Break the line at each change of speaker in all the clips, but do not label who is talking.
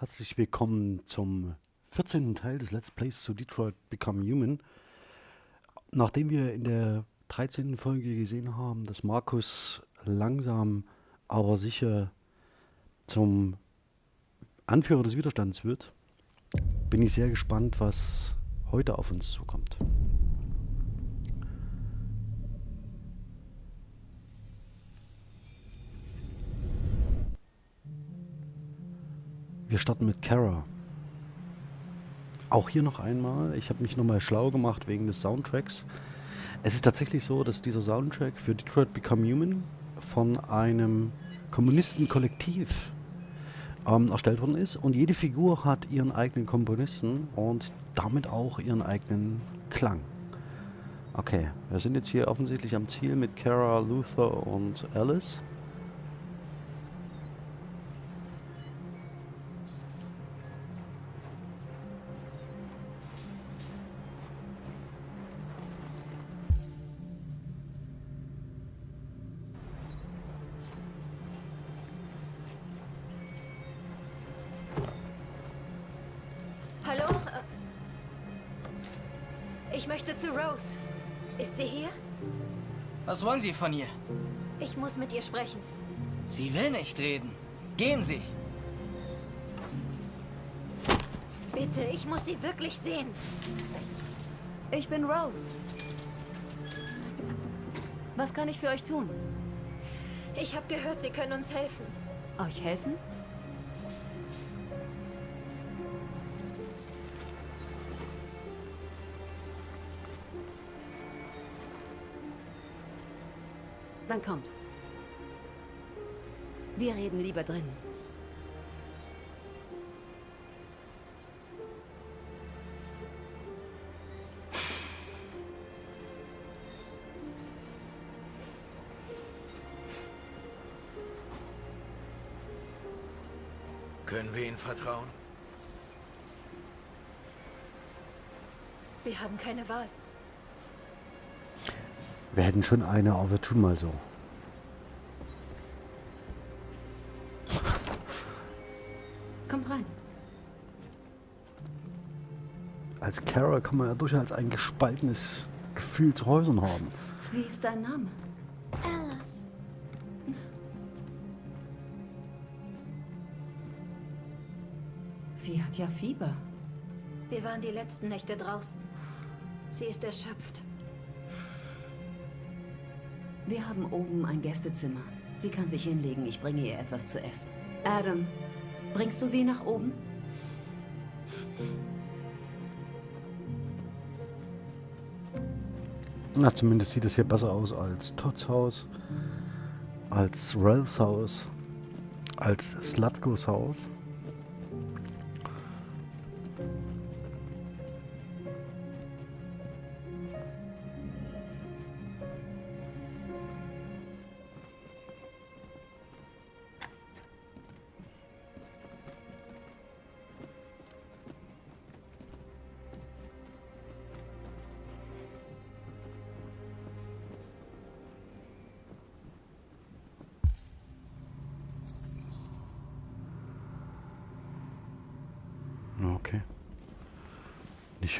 Herzlich willkommen zum 14. Teil des Let's Plays zu Detroit Become Human. Nachdem wir in der 13. Folge gesehen haben, dass Markus langsam aber sicher zum Anführer des Widerstands wird, bin ich sehr gespannt, was heute auf uns zukommt. Wir starten mit Kara. Auch hier noch einmal, ich habe mich nochmal schlau gemacht wegen des Soundtracks. Es ist tatsächlich so, dass dieser Soundtrack für Detroit Become Human von einem Kommunistenkollektiv ähm, erstellt worden ist und jede Figur hat ihren eigenen Komponisten und damit auch ihren eigenen Klang. Okay, wir sind jetzt hier offensichtlich am Ziel mit Kara, Luther und Alice.
Sie
von ihr?
Ich muss mit ihr sprechen.
Sie will nicht reden. Gehen Sie.
Bitte, ich muss sie wirklich sehen.
Ich bin Rose. Was kann ich für euch tun?
Ich habe gehört, sie können uns helfen.
Euch helfen? Dann kommt. Wir reden lieber drin.
Können wir Ihnen vertrauen?
Wir haben keine Wahl.
Wir hätten schon eine, aber wir tun mal so. Kara kann man ja durchaus ein gespaltenes Gefühl zu Häusern haben.
Wie ist dein Name?
Alice.
Sie hat ja Fieber.
Wir waren die letzten Nächte draußen. Sie ist erschöpft.
Wir haben oben ein Gästezimmer. Sie kann sich hinlegen. Ich bringe ihr etwas zu essen. Adam, bringst du sie nach oben?
Na, zumindest sieht es hier besser aus als Todds Haus, als Ralphs Haus, als Slatkos Haus.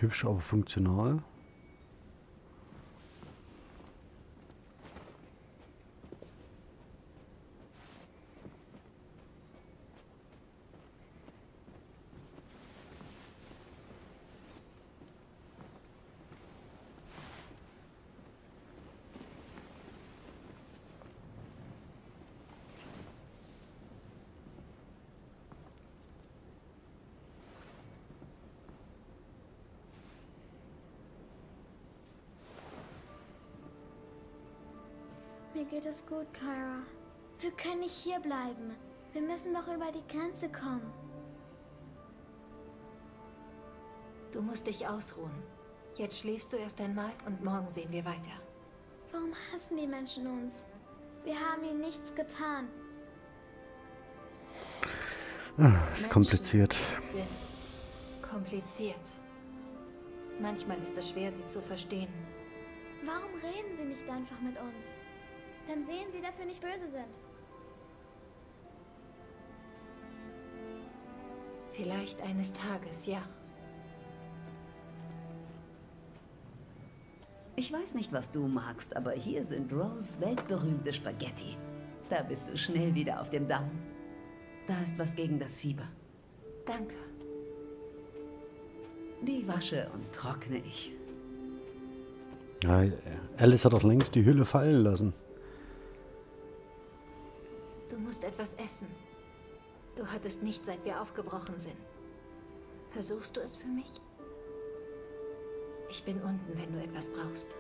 Hübsch, aber funktional.
Mir geht es gut, Kyra. Wir können nicht hier bleiben. Wir müssen doch über die Grenze kommen.
Du musst dich ausruhen. Jetzt schläfst du erst einmal und morgen sehen wir weiter.
Warum hassen die Menschen uns? Wir haben ihnen nichts getan.
Ah, ist
Menschen
kompliziert.
Sind kompliziert. Manchmal ist es schwer, sie zu verstehen.
Warum reden sie nicht einfach mit uns? Dann sehen sie, dass wir nicht böse sind.
Vielleicht eines Tages, ja.
Ich weiß nicht, was du magst, aber hier sind Rose weltberühmte Spaghetti. Da bist du schnell wieder auf dem Damm. Da ist was gegen das Fieber.
Danke.
Die wasche und trockne ich.
Ja, Alice hat doch längst die Hülle fallen lassen.
Du musst etwas essen. Du hattest nicht, seit wir aufgebrochen sind. Versuchst du es für mich? Ich bin unten, wenn du etwas brauchst.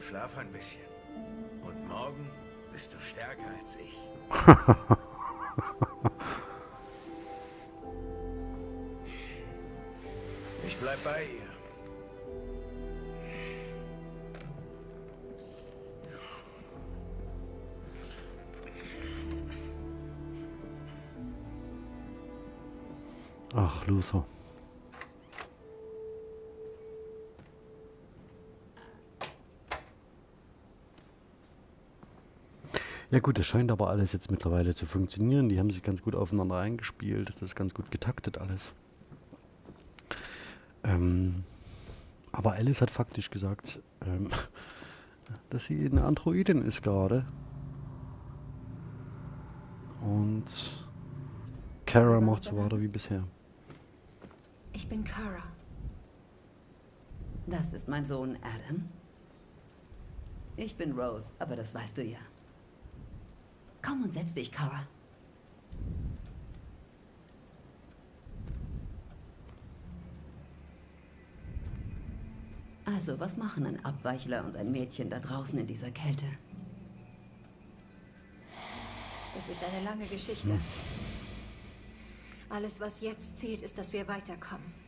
Schlaf ein bisschen. Und morgen bist du stärker als ich. ich bleib bei ihr.
Luther. Ja gut, das scheint aber alles jetzt mittlerweile zu funktionieren. Die haben sich ganz gut aufeinander eingespielt. Das ist ganz gut getaktet alles. Ähm, aber Alice hat faktisch gesagt, ähm, dass sie eine Androidin ist gerade. Und Kara macht so weiter wie bisher.
Ich bin Kara.
Das ist mein Sohn Adam. Ich bin Rose, aber das weißt du ja. Komm und setz dich, Kara. Also, was machen ein Abweichler und ein Mädchen da draußen in dieser Kälte?
Es ist eine lange Geschichte. Alles, was jetzt zählt, ist, dass wir weiterkommen.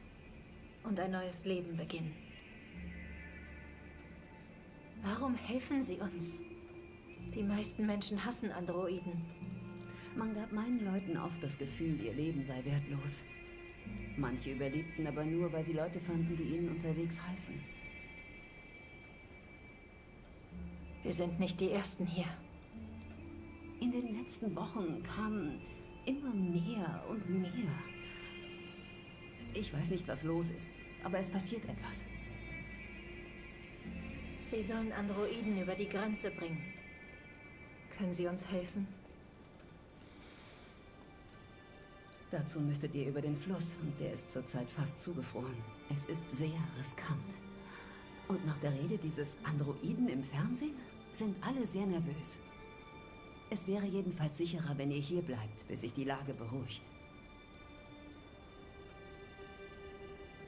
Und ein neues Leben beginnen. Warum helfen sie uns? Die meisten Menschen hassen Androiden.
Man gab meinen Leuten oft das Gefühl, ihr Leben sei wertlos. Manche überlebten aber nur, weil sie Leute fanden, die ihnen unterwegs halfen.
Wir sind nicht die Ersten hier.
In den letzten Wochen kamen immer mehr und mehr. Ich weiß nicht, was los ist, aber es passiert etwas.
Sie sollen Androiden über die Grenze bringen. Können Sie uns helfen?
Dazu müsstet ihr über den Fluss und der ist zurzeit fast zugefroren. Es ist sehr riskant. Und nach der Rede dieses Androiden im Fernsehen sind alle sehr nervös. Es wäre jedenfalls sicherer, wenn ihr hier bleibt, bis sich die Lage beruhigt.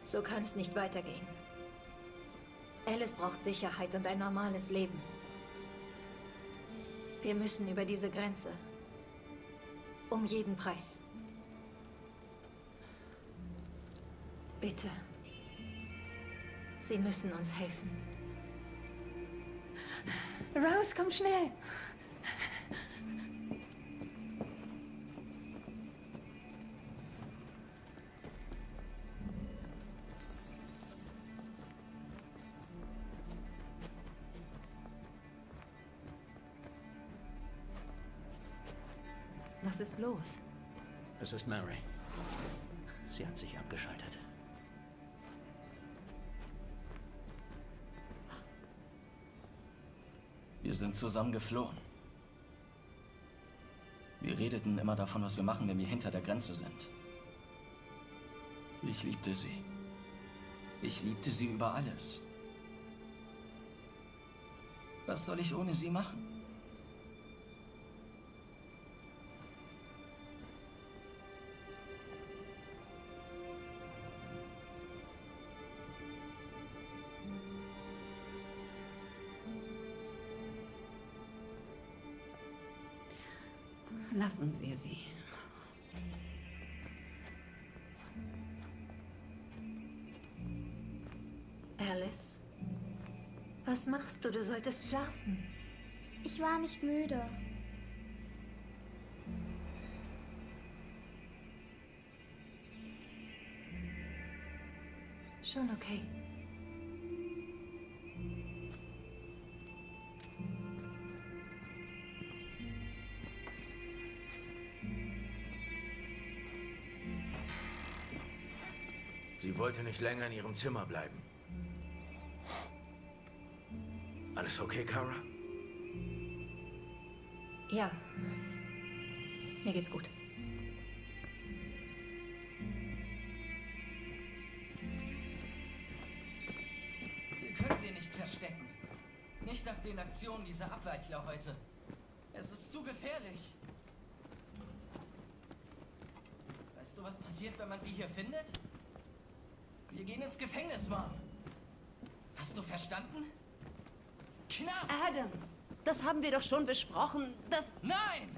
So kann es nicht weitergehen. Alice braucht Sicherheit und ein normales Leben. Wir müssen über diese Grenze. Um jeden Preis. Bitte. Sie müssen uns helfen. Rose, komm schnell!
Was ist los?
Es ist Mary. Sie hat sich abgeschaltet.
Wir sind zusammen geflohen. Wir redeten immer davon, was wir machen, wenn wir hinter der Grenze sind. Ich liebte sie. Ich liebte sie über alles. Was soll ich ohne sie machen?
Lassen wir sie.
Alice? Was machst du? Du solltest schlafen.
Ich war nicht müde.
Schon okay.
Wollte nicht länger in ihrem Zimmer bleiben. Alles okay, Kara?
Ja. Mir geht's gut.
Wir können sie nicht verstecken. Nicht nach den Aktionen dieser Abweichler heute. Es ist zu gefährlich. Weißt du, was passiert, wenn man sie hier findet? Wir gehen ins Gefängnis, Mom. Hast du verstanden? Knast!
Adam, das haben wir doch schon besprochen. Das...
Nein!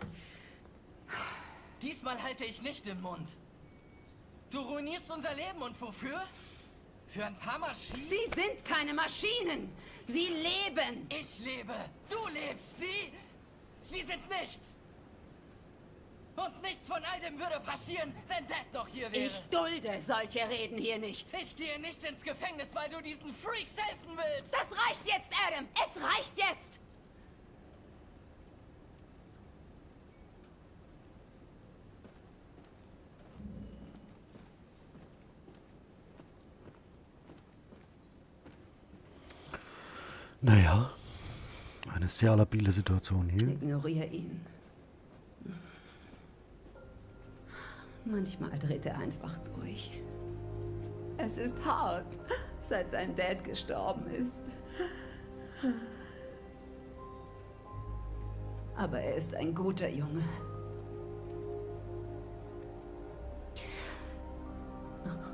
Diesmal halte ich nicht den Mund. Du ruinierst unser Leben und wofür? Für ein paar Maschinen?
Sie sind keine Maschinen. Sie leben.
Ich lebe. Du lebst. Sie. Sie sind nichts. Und nichts von all dem würde passieren, wenn Dad noch hier wäre.
Ich dulde solche Reden hier nicht.
Ich gehe nicht ins Gefängnis, weil du diesen Freaks helfen willst.
Das reicht jetzt, Adam. Es reicht jetzt.
Naja, eine sehr labile Situation hier.
Ignoriere ihn. Manchmal dreht er einfach durch. Es ist hart, seit sein Dad gestorben ist. Aber er ist ein guter Junge.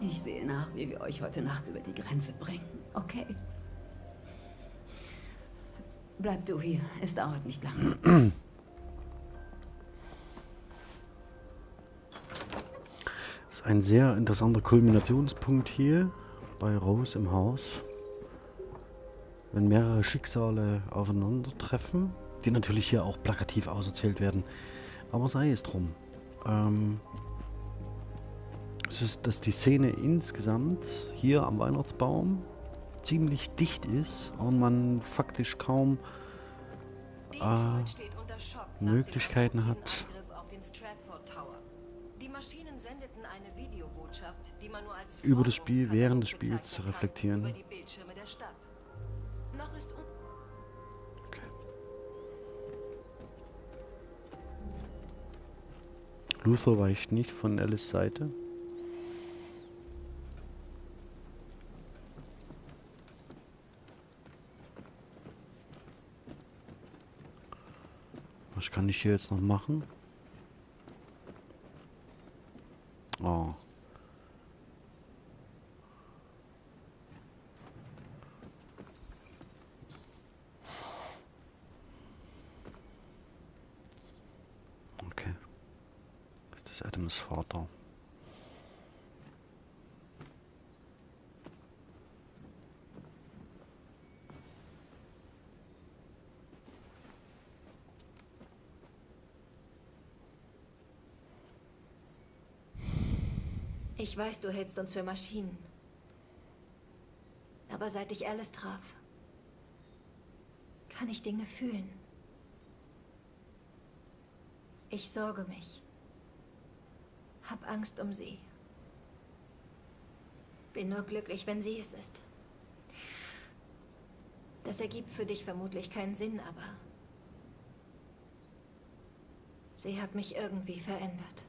Ich sehe nach, wie wir euch heute Nacht über die Grenze bringen. Okay? Bleib du hier. Es dauert nicht lange.
ein sehr interessanter Kulminationspunkt hier bei Rose im Haus. Wenn mehrere Schicksale aufeinandertreffen, die natürlich hier auch plakativ auserzählt werden. Aber sei es drum. Ähm, es ist, dass die Szene insgesamt hier am Weihnachtsbaum ziemlich dicht ist und man faktisch kaum
nach
Möglichkeiten hat.
Die Maschinen sendeten eine Videobotschaft, die man nur als
Über das Spiel während des Spiels zu reflektieren.
Die un
Luther weicht nicht von Alice Seite. Was kann ich hier jetzt noch machen? Oh. Okay. Ist Adams Vater?
Ich weiß, du hältst uns für Maschinen. Aber seit ich Alice traf, kann ich Dinge fühlen. Ich sorge mich. Hab Angst um sie. Bin nur glücklich, wenn sie es ist. Das ergibt für dich vermutlich keinen Sinn, aber sie hat mich irgendwie verändert.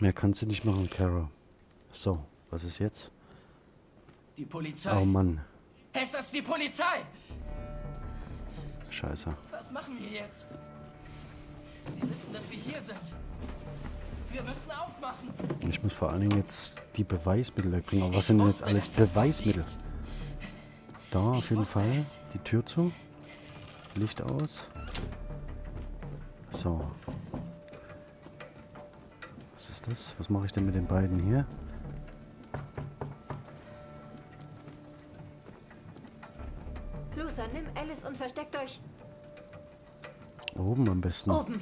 Mehr kannst du nicht machen, Kara. So, was ist jetzt?
Die Polizei.
Oh Mann,
Es ist die Polizei.
scheiße.
Was machen wir jetzt? Sie wissen, dass wir hier sind. Wir müssen aufmachen.
Ich muss vor allen Dingen jetzt die Beweismittel wegbringen. Aber was
Ich
sind denn jetzt alles Beweismittel? Da auf
Ich
jeden Fall.
es.
Die Tür zu. Licht aus. So. Was ist das? Was mache ich denn mit den beiden hier? Oben am besten.
oben.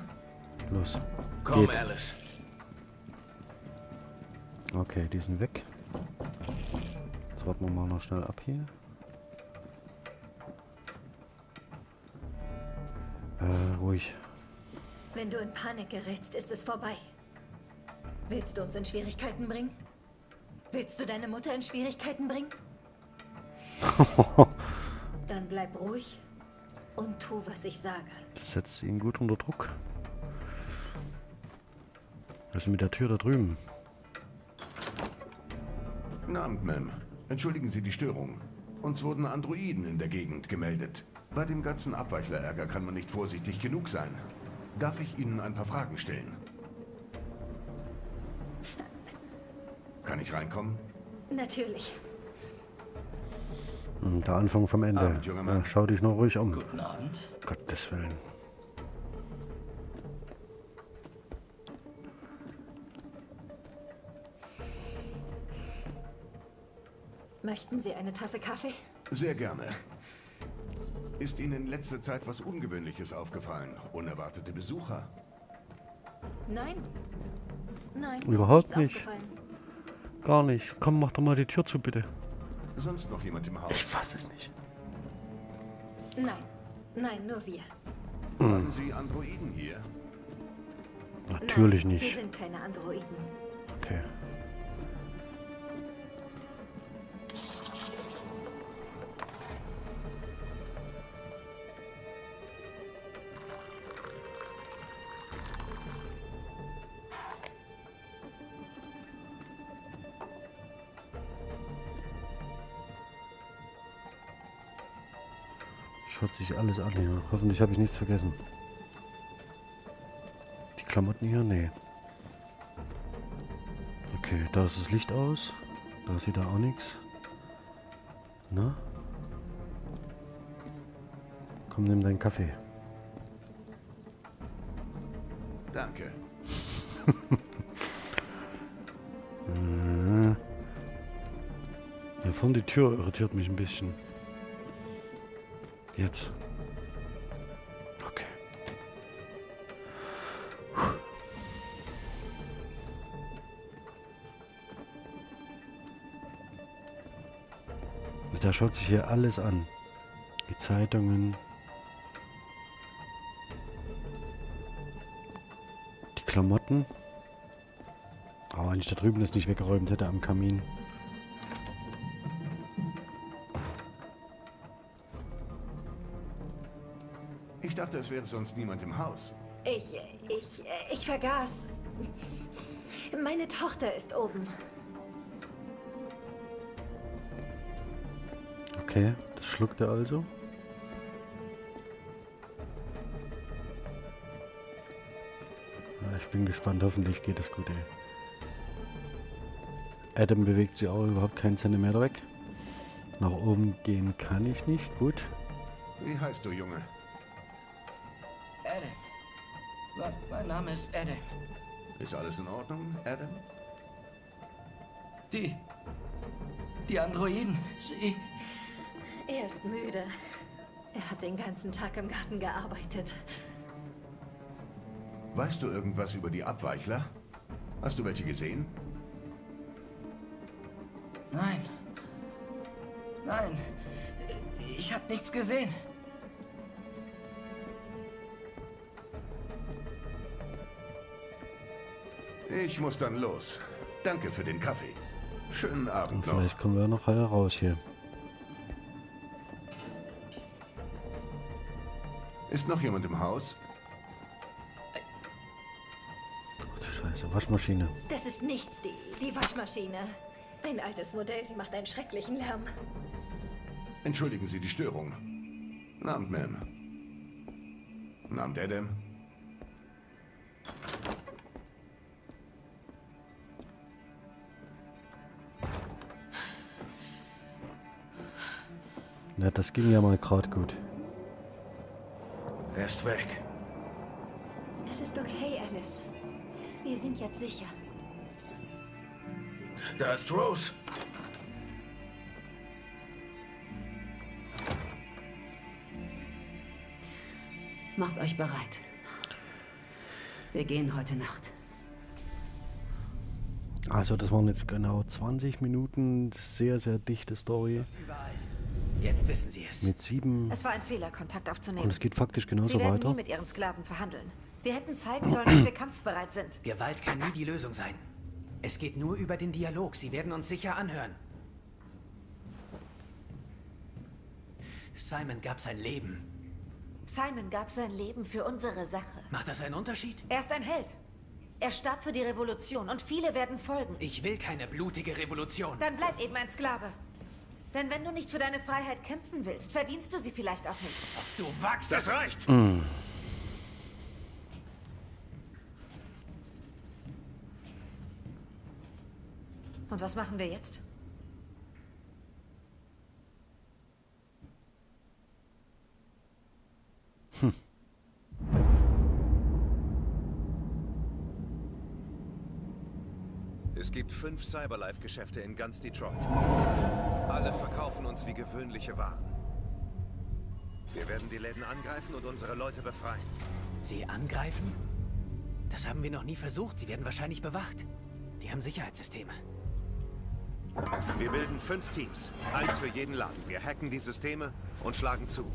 Los.
Komm,
Geht.
Alice.
Okay, die sind weg. Jetzt warten wir mal noch schnell ab hier. ruhig.
Wenn du in Panik gerätst, ist es vorbei. Willst du uns in Schwierigkeiten bringen? Willst du deine Mutter in Schwierigkeiten bringen? Dann bleib ruhig und tu, was ich sage.
Das setzt ihn gut unter Druck. Was ist mit der Tür da drüben?
Guten Abend, Ma'am. Entschuldigen Sie die Störung. Uns wurden Androiden in der Gegend gemeldet. Bei dem ganzen Abweichlerärger kann man nicht vorsichtig genug sein. Darf ich Ihnen ein paar Fragen stellen? Kann ich reinkommen?
Natürlich.
Hm, Der Anfang vom Ende.
Abend, junger Mann.
Ja, schau dich noch ruhig um.
Guten Abend.
Gottes Willen.
Möchten Sie eine Tasse Kaffee?
Sehr gerne. Ist Ihnen in letzter Zeit was Ungewöhnliches aufgefallen? Unerwartete Besucher?
Nein. Nein.
Überhaupt nicht.
aufgefallen.
Gar nicht. Komm, mach doch mal die Tür zu, bitte.
Sonst noch jemand im Haus?
Ich fass es nicht.
Nein. Nein, nur wir.
Haben Sie Androiden hier?
Natürlich
Nein, Wir
nicht.
sind keine Androiden.
Okay. Sich alles an hier. Hoffentlich habe ich nichts vergessen. Die Klamotten hier? Nee. Okay, da ist das Licht aus. Da sieht er auch nichts. Na? Komm, nimm deinen Kaffee.
Danke.
Äh. Hier vorne die Tür irritiert mich ein bisschen. Jetzt. Okay. Da schaut sich hier alles an. Die Zeitungen. Die Klamotten. Aber wenn ich da drüben das nicht weggeräumt hätte am Kamin.
Dachte, es wäre sonst niemand im Haus.
Ich, ich, ich vergaß. Meine Tochter ist oben.
Okay, das schluckt er also. Ja, ich bin gespannt, hoffentlich geht es gut, ey. Adam bewegt sich auch überhaupt keinen Zentimeter weg. Nach oben gehen kann ich nicht, gut.
Wie heißt du, Junge?
Mein Name ist Adam.
Ist alles in Ordnung, Adam?
Die. Die Androiden. Sie.
Er ist müde. Er hat den ganzen Tag im Garten gearbeitet.
Weißt du irgendwas über die Abweichler? Hast du welche gesehen?
Nein. Nein. Ich habe nichts gesehen.
Ich muss dann los. Danke für den Kaffee. Schönen Abend noch.
vielleicht kommen wir noch heraus hier.
Ist noch jemand im Haus?
Ach du Scheiße, Waschmaschine.
Das ist nichts, die, die Waschmaschine. Ein altes Modell, sie macht einen schrecklichen Lärm.
Entschuldigen Sie die Störung. Abend, Ma'am. Abend, Adam.
Na, das ging ja mal gerade gut.
Er ist weg.
Es ist okay, Alice. Wir sind jetzt sicher.
Da ist Rose.
Macht euch bereit. Wir gehen heute Nacht.
Also das waren jetzt genau 20 Minuten. Sehr, sehr dichte Story.
Jetzt wissen Sie es.
mit sieben
Es war ein Fehler, Kontakt aufzunehmen.
und es geht faktisch
Sie
genauso
werden
weiter.
nie mit Ihren Sklaven verhandeln. Wir hätten zeigen sollen, dass wir kampfbereit sind.
Gewalt kann nie die Lösung sein. Es geht nur über den Dialog. Sie werden uns sicher anhören. Simon gab sein Leben.
Simon gab sein Leben für unsere Sache.
Macht das einen Unterschied?
Er ist ein Held. Er starb für die Revolution und viele werden folgen.
Ich will keine blutige Revolution.
Dann bleib eben ein Sklave. Denn wenn du nicht für deine Freiheit kämpfen willst, verdienst du sie vielleicht auch nicht.
Du wagst
Das reicht!
Und was machen wir jetzt?
Es gibt fünf Cyberlife-Geschäfte in ganz Detroit. Alle verkaufen uns wie gewöhnliche Waren. Wir werden die Läden angreifen und unsere Leute befreien.
Sie angreifen? Das haben wir noch nie versucht. Sie werden wahrscheinlich bewacht. Die haben Sicherheitssysteme.
Wir bilden fünf Teams. Eins für jeden Laden. Wir hacken die Systeme und schlagen zu.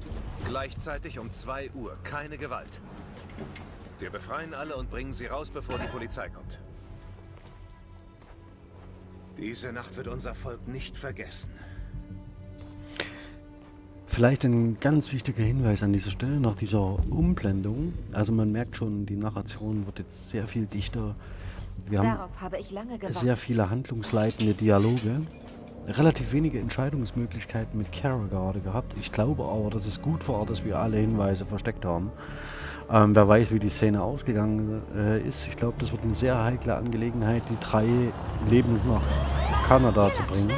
Gleichzeitig um 2 Uhr. Keine Gewalt. Wir befreien alle und bringen sie raus, bevor die Polizei kommt. Diese Nacht wird unser Volk nicht vergessen.
Vielleicht ein ganz wichtiger Hinweis an dieser Stelle nach dieser Umblendung. Also man merkt schon, die Narration wird jetzt sehr viel dichter. Wir haben
Darauf habe ich lange gewartet.
sehr viele handlungsleitende Dialoge. Relativ wenige Entscheidungsmöglichkeiten mit Kara gerade gehabt. Ich glaube aber, dass es gut war, dass wir alle Hinweise versteckt haben. Ähm, wer weiß, wie die Szene ausgegangen äh, ist. Ich glaube, das wird eine sehr heikle Angelegenheit, die drei lebend nach Kanada zu bringen.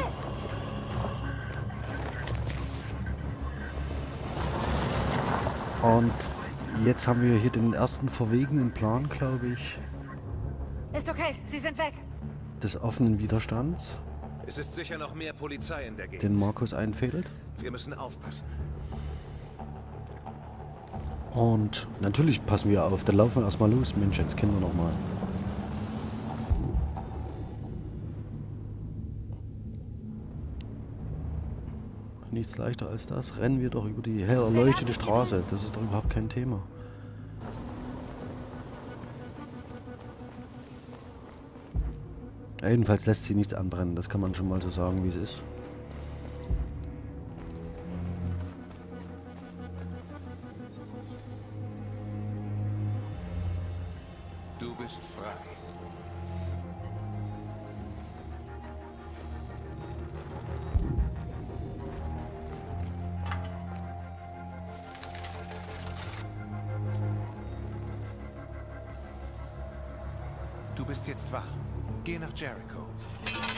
Und jetzt haben wir hier den ersten verwegenen Plan, glaube ich,
Ist okay, sie sind weg.
des offenen Widerstands,
Es ist sicher noch mehr Polizei in der Gegend.
den Markus einfädelt.
Wir müssen aufpassen.
Und natürlich passen wir auf. Dann laufen wir erstmal los. Mensch, jetzt wir nochmal. Nichts leichter als das. Rennen wir doch über die hell erleuchtete Straße. Das ist doch überhaupt kein Thema. Jedenfalls lässt sie nichts anbrennen. Das kann man schon mal so sagen, wie es ist.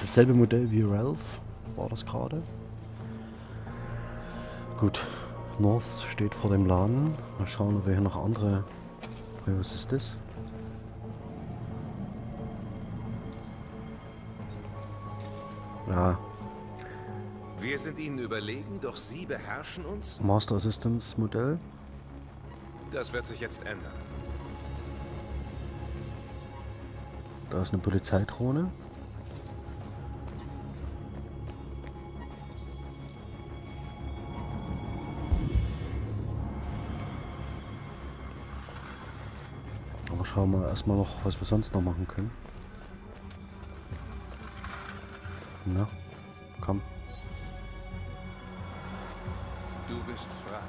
Dasselbe Modell wie Ralph war das gerade. Gut, North steht vor dem Laden. Mal schauen, ob wir hier noch andere... Was ist das? Ja,
Wir sind ihnen überlegen, doch sie beherrschen uns?
Master Assistance Modell.
Das wird sich jetzt ändern.
Da ist eine Polizeidrohne. Schauen wir erstmal noch, was wir sonst noch machen können. Na, komm.
Du bist frei.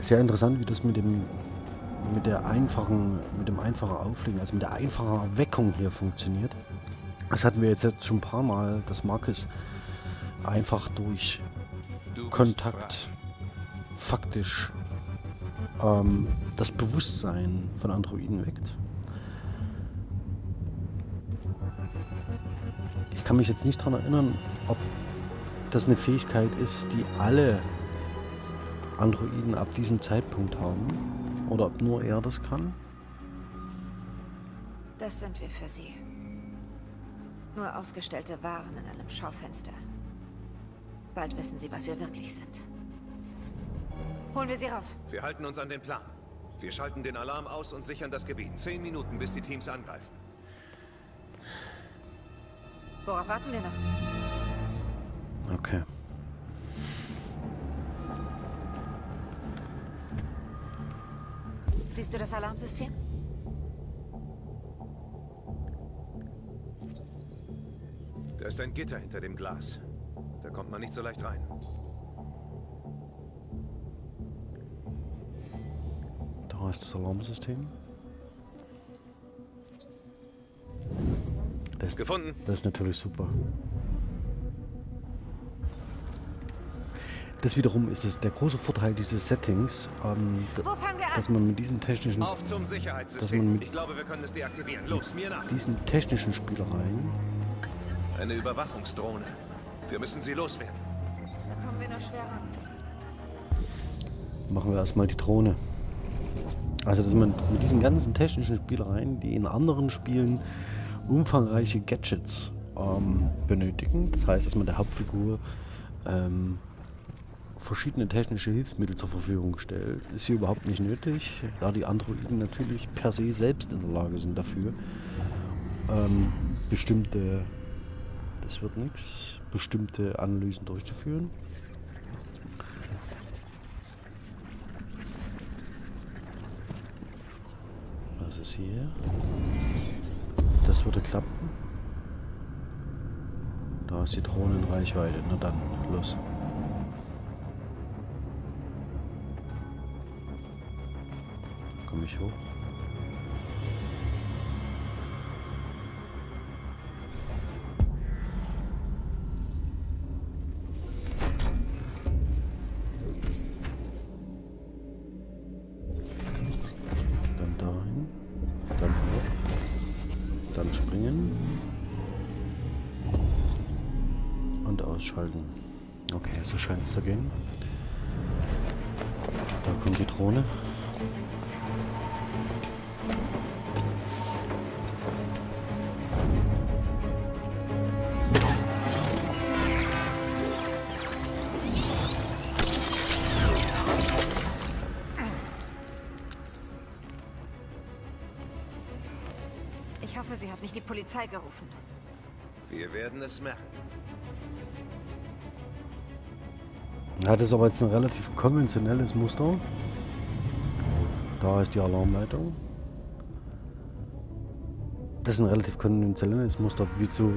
Sehr interessant, wie das mit dem mit der einfachen, mit dem einfachen Auflegen, also mit der einfachen Erweckung hier funktioniert. Das hatten wir jetzt, jetzt schon ein paar Mal, dass Marcus einfach durch Kontakt faktisch ähm, das Bewusstsein von Androiden weckt. Ich kann mich jetzt nicht daran erinnern, ob das eine Fähigkeit ist, die alle Androiden ab diesem Zeitpunkt haben. Oder ob nur er das kann.
Das sind wir für Sie. Nur ausgestellte Waren in einem Schaufenster. Bald wissen Sie, was wir wirklich sind. Holen wir sie raus.
Wir halten uns an den Plan. Wir schalten den Alarm aus und sichern das Gebiet. Zehn Minuten, bis die Teams angreifen.
Worauf warten wir noch?
Okay.
Siehst du das Alarmsystem?
Da ist ein Gitter hinter dem Glas. Da kommt man nicht so leicht rein.
Da ist das Alarmsystem. Das, ist-
Gefunden.
Das ist natürlich super. Das wiederum ist es der große Vorteil dieses Settings, ähm, dass man mit diesen technischen,
Auf zum
dass man mit
Ich glaube, wir können es deaktivieren. Los, mir nach.
diesen technischen Spielereien,
Eine Überwachungsdrohne. Wir müssen sie loswerden.
Da kommen wir nur schwer ran.
machen wir erstmal die Drohne. Also dass man mit diesen ganzen technischen Spielereien, die in anderen Spielen umfangreiche Gadgets ähm, benötigen, das heißt, dass man der Hauptfigur ähm, verschiedene technische Hilfsmittel zur Verfügung stellt, ist hier überhaupt nicht nötig, da die Androiden natürlich per se selbst in der Lage sind dafür, ähm, bestimmte, das wird nichts, bestimmte Analysen durchzuführen. Was ist hier? Das würde klappen. Da ist die Drohne in Reichweite. Na dann, los. Komme ich hoch?
Polizei gerufen.
Wir werden es merken.
Ja, das ist aber jetzt ein relativ konventionelles Muster. Da ist die Alarmleitung. Das ist ein relativ konventionelles Muster. Wieso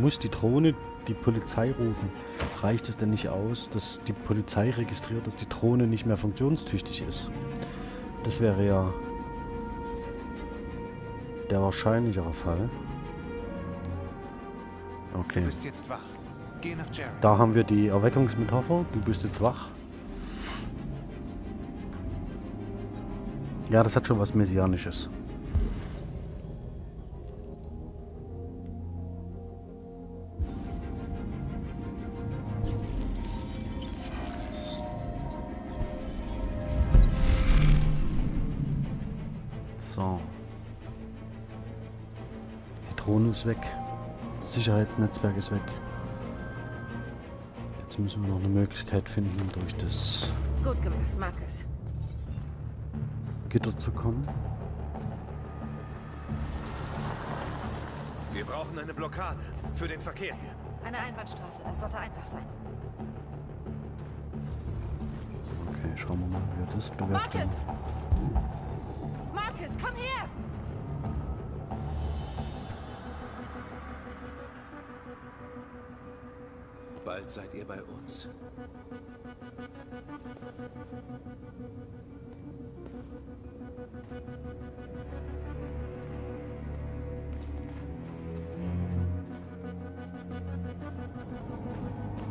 muss die Drohne die Polizei rufen? Reicht es denn nicht aus, dass die Polizei registriert, dass die Drohne nicht mehr funktionstüchtig ist? Das wäre ja der wahrscheinlichere Fall. Okay.
Du bist jetzt wach. Geh nach Jared.
Da haben wir die Erweckungsmetapher. Du bist jetzt wach. Ja, das hat schon was Messianisches. So. Die Drohne ist weg. Das Sicherheitsnetzwerk ist weg. Jetzt müssen wir noch eine Möglichkeit finden, durch das
Gut gemacht, Marcus.
Gitter zu kommen.
Wir brauchen eine Blockade. Für den Verkehr hier.
Eine Einbahnstraße, das sollte einfach sein.
Okay, schauen wir mal, wie wir das bewerkstelligen.
Marcus! Marcus, komm her!
Bald seid ihr bei uns.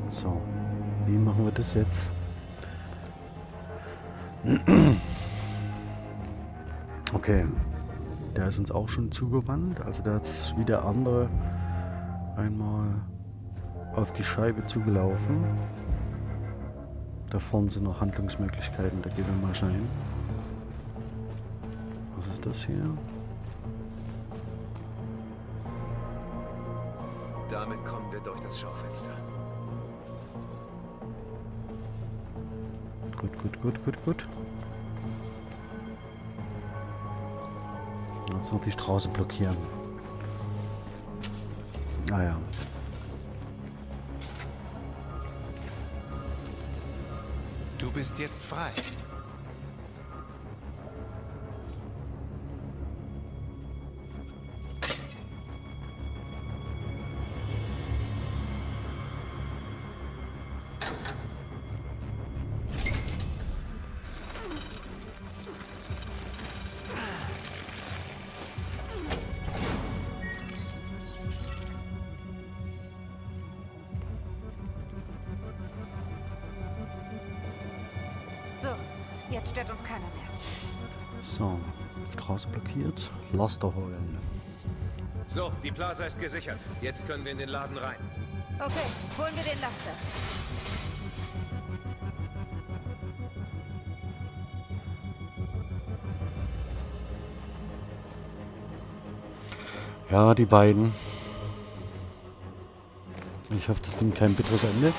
So, wie machen wir das jetzt? Okay, der ist uns auch schon zugewandt. Also der ist wie der andere einmal auf die Scheibe zugelaufen. Da vorne sind noch Handlungsmöglichkeiten, da gehen wir mal schnell hin. Was ist das hier?
Damit kommen wir durch das Schaufenster.
Gut, gut, gut, gut, gut. Jetzt noch die Straße blockieren. Naja.
Du bist jetzt frei.
Jetzt stört uns keiner mehr.
So, Straße blockiert. Laster holen.
So, die Plaza ist gesichert. Jetzt können wir in den Laden rein.
Okay, holen wir den Laster.
Ja, die beiden. Ich hoffe, das nimmt kein bitteres Ende.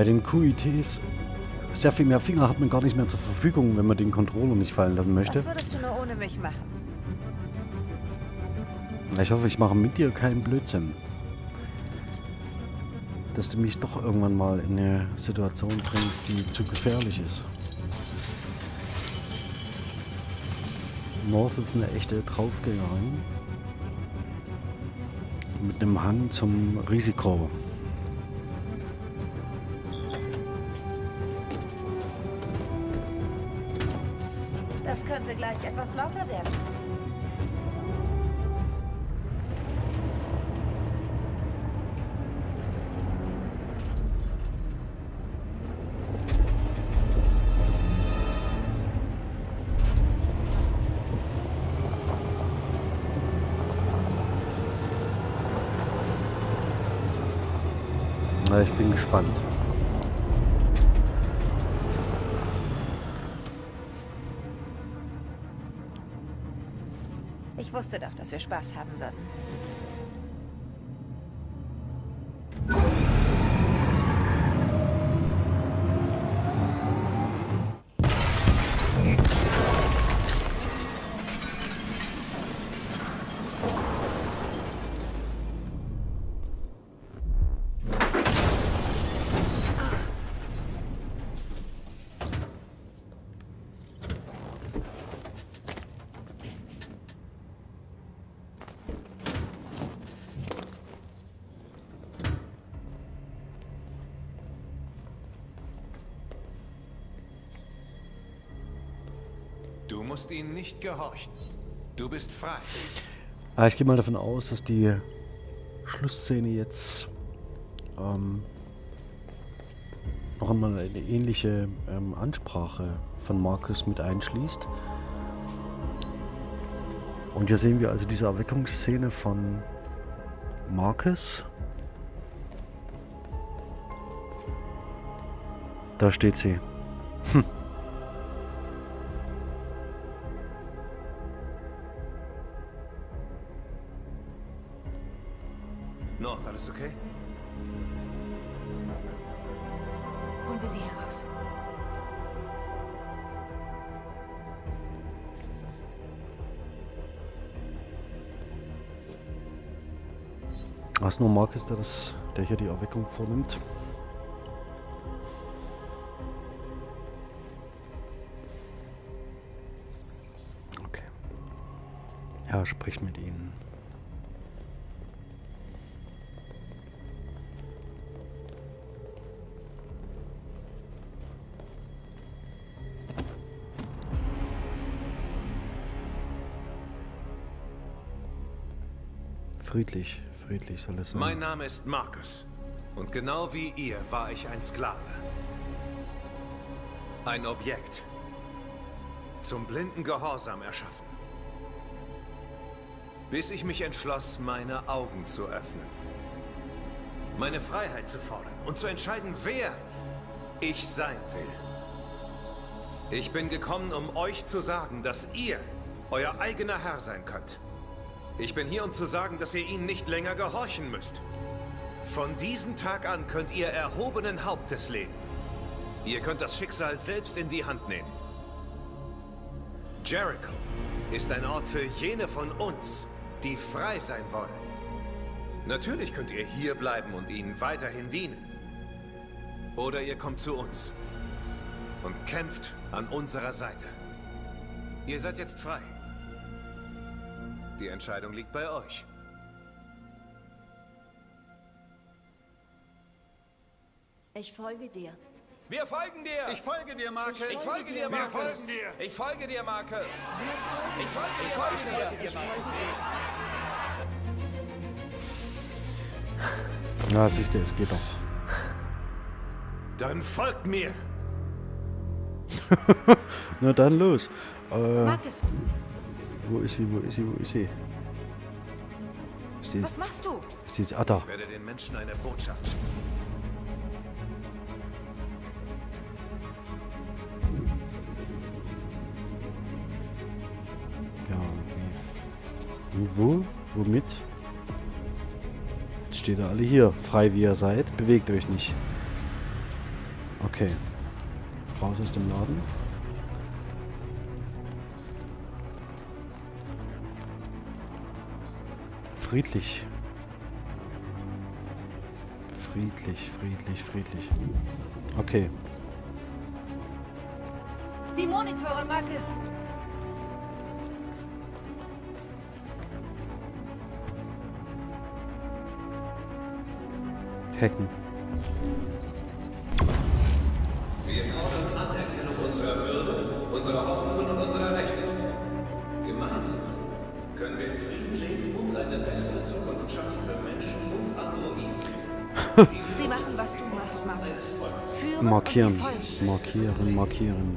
Bei den QITs sehr viel mehr Finger hat man gar nicht mehr zur Verfügung, wenn man den Controller nicht fallen lassen möchte.
Was würdest du nur ohne mich machen?
Ich hoffe, ich mache mit dir keinen Blödsinn. Dass du mich doch irgendwann mal in eine Situation bringst, die zu gefährlich ist. North ist eine echte Draufgängerin. Mit einem Hang zum Risiko.
Das könnte gleich etwas lauter werden.
Ich bin gespannt.
Ich wusste doch, dass wir Spaß haben würden.
Du musst ihnen nicht gehorchen. Du bist frei.
Ah, ich gehe mal davon aus, dass die Schlussszene jetzt ähm, noch einmal eine ähnliche ähm, Ansprache von Marcus mit einschließt. Und hier sehen wir also diese Erweckungsszene von Marcus. Da steht sie. Hm. Was nur Marcus, der, das, der hier die Erweckung vornimmt. Okay. Ja, sprich mit ihnen. Friedlich, friedlich soll es sein.
Mein Name ist Marcus. Und genau wie ihr war ich ein Sklave. Ein Objekt. Zum blinden Gehorsam erschaffen. Bis ich mich entschloss, meine Augen zu öffnen. Meine Freiheit zu fordern und zu entscheiden, wer ich sein will. Ich bin gekommen, um euch zu sagen, dass ihr euer eigener Herr sein könnt. Ich bin hier, um zu sagen, dass ihr ihnen nicht länger gehorchen müsst. Von diesem Tag an könnt ihr erhobenen Hauptes leben. Ihr könnt das Schicksal selbst in die Hand nehmen. Jericho ist ein Ort für jene von uns, die frei sein wollen. Natürlich könnt ihr hier bleiben und ihnen weiterhin dienen. Oder ihr kommt zu uns und kämpft an unserer Seite. Ihr seid jetzt frei. Die Entscheidung liegt bei euch.
Ich folge dir.
Wir folgen dir!
Ich folge dir, Marcus!
Ich folge dir,
Wir
Marcus!
folgen dir!
Ich folge dir, Marcus! Ich folge, ich folge dir!
Ja, siehst du, es geht doch.
Dann folgt mir!
Na dann los. Äh,
Marcus,
wo ist sie, wo ist sie, wo ist sie? Ist sie,
was machst du?
ist sie jetzt, ah da.
Ich werde den Menschen eine Botschaft schicken.
Ja, wie, und wo? Womit? Jetzt steht ihr alle hier, frei wie ihr seid. Bewegt euch nicht. Okay. Raus aus dem Laden. Friedlich. Friedlich, friedlich, friedlich. Okay.
Die Monitore, Marcus!
Hacken.
Wir fordern Anerkennung unserer Würde, unserer Hoffnungen und unserer Rechte. Eine bessere Zukunft schaffen für Menschen und Androiden.
Sie machen, was du machst, Marcus. Führen
Markieren, markieren, markieren.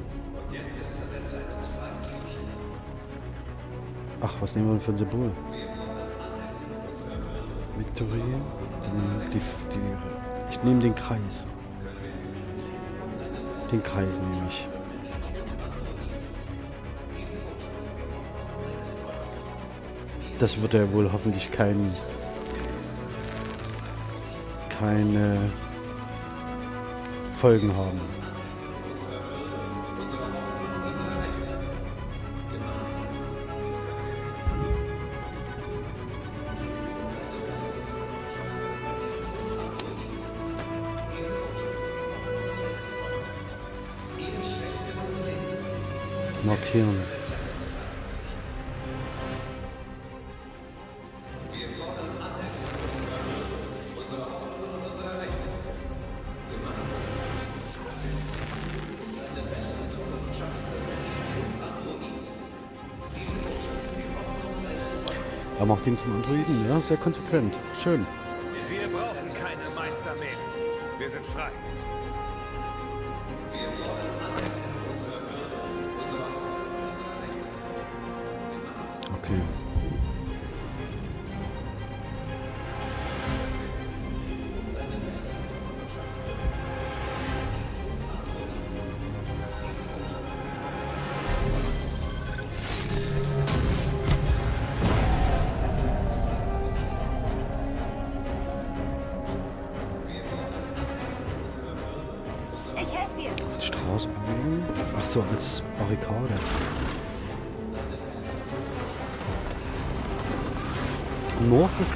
Ach, was nehmen wir denn für ein Symbol? Victory. Die, die, ich nehme den Kreis. Den Kreis nehme ich. Das wird ja wohl hoffentlich kein keine Folgen haben. Markieren. Ihn zum Androiden, ja, sehr konsequent. Schön.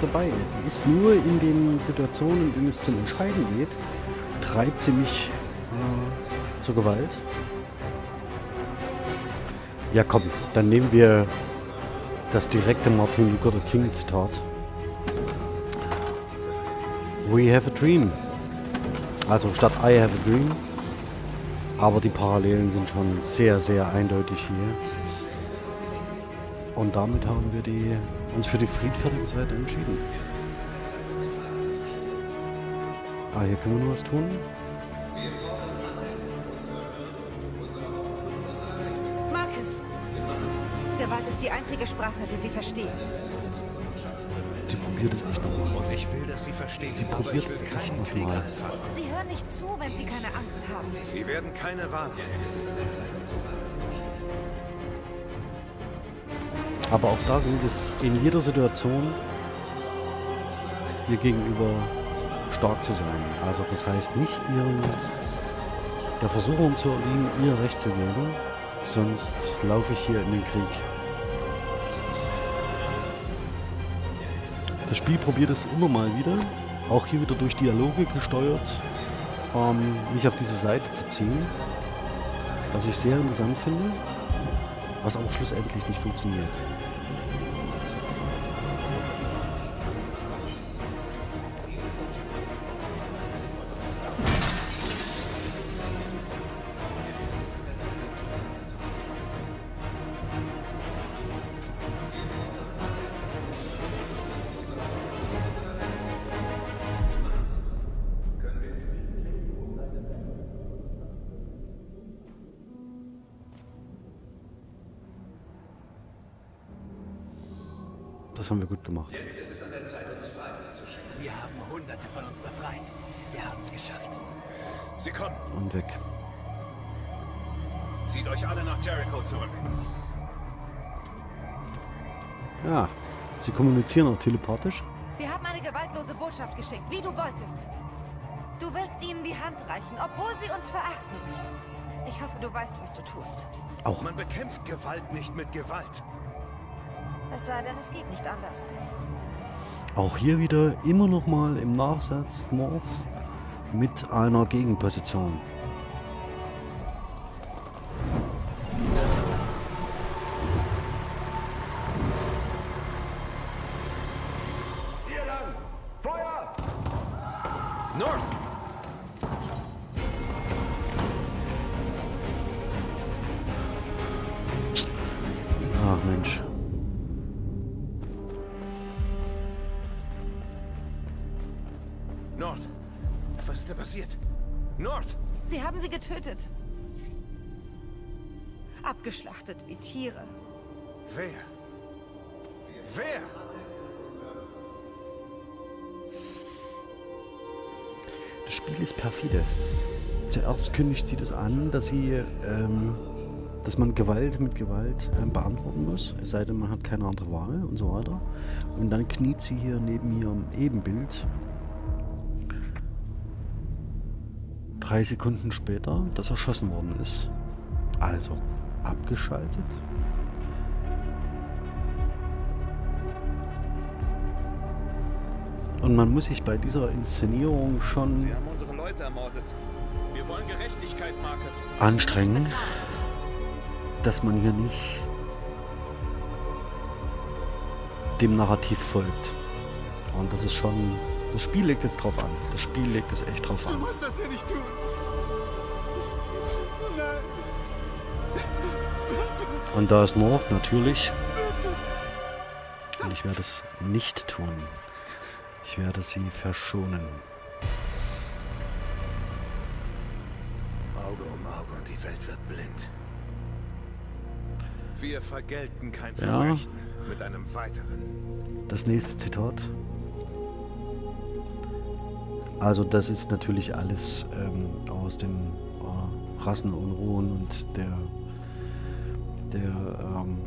Dabei. Die ist nur in den Situationen, in denen es zum Entscheiden geht, treibt sie mich äh, zur Gewalt. Ja komm, dann nehmen wir das direkte Martin Luther King Zitat. We have a dream. Also statt I have a dream. Aber die Parallelen sind schon sehr, sehr eindeutig hier. Und damit haben wir die, uns für die friedfertige Seite entschieden. Ah, hier können wir nur was tun.
Marcus. Gewalt ist die einzige Sprache, die sie verstehen.
Sie probiert es echt nochmal.
Und ich will, dass Sie verstehen,
Sie
aber
probiert es echt
keinen
noch
Krieg
mal.
anfangen.
Sie hören nicht zu, wenn sie keine Angst haben.
Sie werden keine Wahl
Aber auch da gilt es in jeder Situation ihr gegenüber stark zu sein. Also das heißt nicht ihren der Versuchung zu erliegen, ihr Recht zu geben, sonst laufe ich hier in den Krieg. Das Spiel probiert es immer mal wieder, auch hier wieder durch Dialoge gesteuert, ähm, mich auf diese Seite zu ziehen, was ich sehr interessant finde, was aber schlussendlich nicht funktioniert. Das haben wir gut gemacht.
Jetzt ist es an der Zeit, uns Freiheit zu schenken.
Wir haben hunderte von uns befreit. Wir haben es geschafft.
Sie kommen.
Und weg.
Zieht euch alle nach Jericho zurück.
Ja, sie kommunizieren auch telepathisch.
Wir haben eine gewaltlose Botschaft geschickt, wie du wolltest. Du willst ihnen die Hand reichen, obwohl sie uns verachten. Ich hoffe, du weißt, was du tust.
Auch.
Man bekämpft Gewalt nicht mit Gewalt.
Es sei denn, es geht nicht anders.
Auch hier wieder immer noch mal im Nachsatz North mit einer Gegenposition.
North! Was ist denn passiert? North!
Sie haben sie getötet. Abgeschlachtet wie Tiere.
Wer? Wer?
Das Spiel ist perfide. Zuerst kündigt sie das an, dass sie, ähm, dass man Gewalt mit Gewalt ähm, beantworten muss, es sei denn, man hat keine andere Wahl und so weiter. Und dann kniet sie hier neben ihrem Ebenbild. Drei Sekunden später, das erschossen worden ist. Also, abgeschaltet. Und man muss sich bei dieser Inszenierung schon
Wir haben unsere Leute ermordet. Wir wollen Gerechtigkeit, Marcus.
anstrengen, dass man hier nicht dem Narrativ folgt. Und das ist schon. Das Spiel legt es drauf an. Das Spiel legt es echt drauf an.
musst das hier nicht tun! Nein!
Und da ist North natürlich. Und ich werde es nicht tun. Ich werde sie verschonen.
Auge um Auge und die Welt wird blind. Wir vergelten kein
Ja.
Verbrechen mit einem weiteren.
Das nächste Zitat. Also das ist natürlich alles ähm, aus den äh, Rassenunruhen und der, der ähm,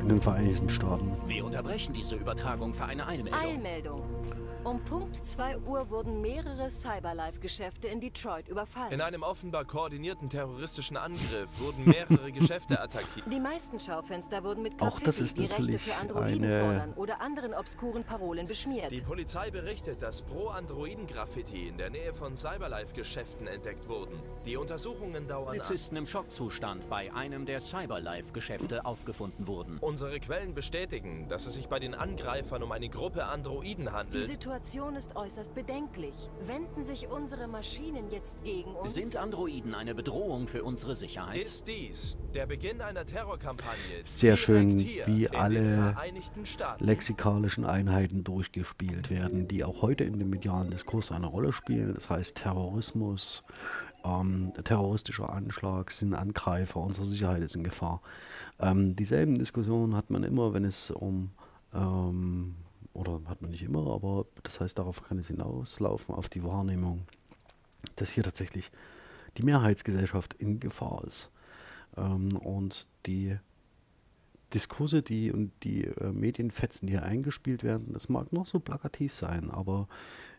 in den Vereinigten Staaten.
Wir unterbrechen diese Übertragung für eine Eilmeldung.
Eilmeldung. Um Punkt 2 Uhr wurden mehrere Cyberlife-Geschäfte in Detroit überfallen.
In einem offenbar koordinierten terroristischen Angriff wurden mehrere Geschäfte attackiert.
Die meisten Schaufenster wurden mit
Auch
Graffiti,
das ist
die Rechte für Androiden
eine-
fordern oder anderen obskuren Parolen beschmiert.
Die Polizei berichtet, dass Pro-Androiden-Graffiti in der Nähe von Cyberlife-Geschäften entdeckt wurden. Die Untersuchungen dauern an.
Polizisten im Schockzustand bei einem der Cyberlife-Geschäfte aufgefunden wurden.
Unsere Quellen bestätigen, dass es sich bei den Angreifern um eine Gruppe Androiden
Die
handelt.
Situation ist äußerst bedenklich. Wenden sich unsere Maschinen jetzt gegen uns?
Sind Androiden eine Bedrohung für unsere Sicherheit?
Ist dies der Beginn einer Terrorkampagne?
Sehr schön, wie alle lexikalischen Einheiten durchgespielt werden, die auch heute in dem medialen Diskurs eine Rolle spielen. Das heißt Terrorismus, ähm, terroristischer Anschlag, sind Angreifer, unsere Sicherheit ist in Gefahr. Ähm, dieselben Diskussionen hat man immer, wenn es um, ähm, oder hat man nicht immer, aber das heißt, darauf kann es hinauslaufen, auf die Wahrnehmung, dass hier tatsächlich die Mehrheitsgesellschaft in Gefahr ist. Ähm, und die Diskurse, die und die äh, Medienfetzen, die hier eingespielt werden, das mag noch so plakativ sein, aber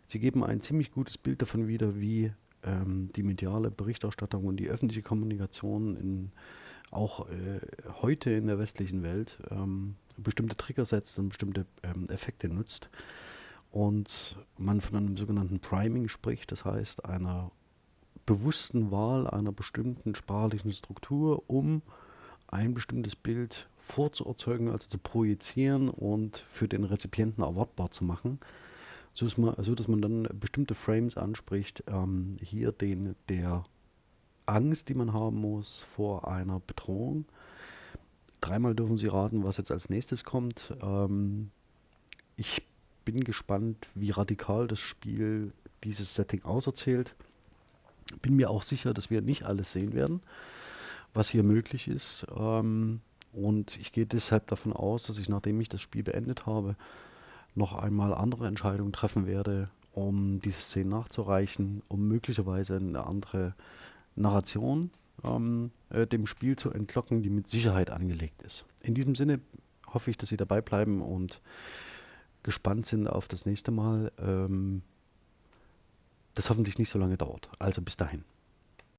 sie geben ein ziemlich gutes Bild davon wieder, wie ähm, die mediale Berichterstattung und die öffentliche Kommunikation in, auch äh, heute in der westlichen Welt ähm, bestimmte Trigger setzt und bestimmte ähm, Effekte nutzt. Und man von einem sogenannten Priming spricht, das heißt einer bewussten Wahl einer bestimmten sprachlichen Struktur, um ein bestimmtes Bild vorzuerzeugen, also zu projizieren und für den Rezipienten erwartbar zu machen, so man, so dass man dann bestimmte Frames anspricht, ähm, hier den der Angst, die man haben muss vor einer Bedrohung. Dreimal dürfen Sie raten, was jetzt als nächstes kommt. Ähm, ich bin gespannt, wie radikal das Spiel dieses Setting auserzählt. Bin mir auch sicher, dass wir nicht alles sehen werden, was hier möglich ist. Ähm, und ich gehe deshalb davon aus, dass ich, nachdem ich das Spiel beendet habe, noch einmal andere Entscheidungen treffen werde, um diese Szene nachzureichen, um möglicherweise eine andere Narration ähm, äh, dem Spiel zu entlocken, die mit Sicherheit angelegt ist. In diesem Sinne hoffe ich, dass Sie dabei bleiben und gespannt sind auf das nächste Mal, ähm, das hoffentlich nicht so lange dauert. Also bis dahin.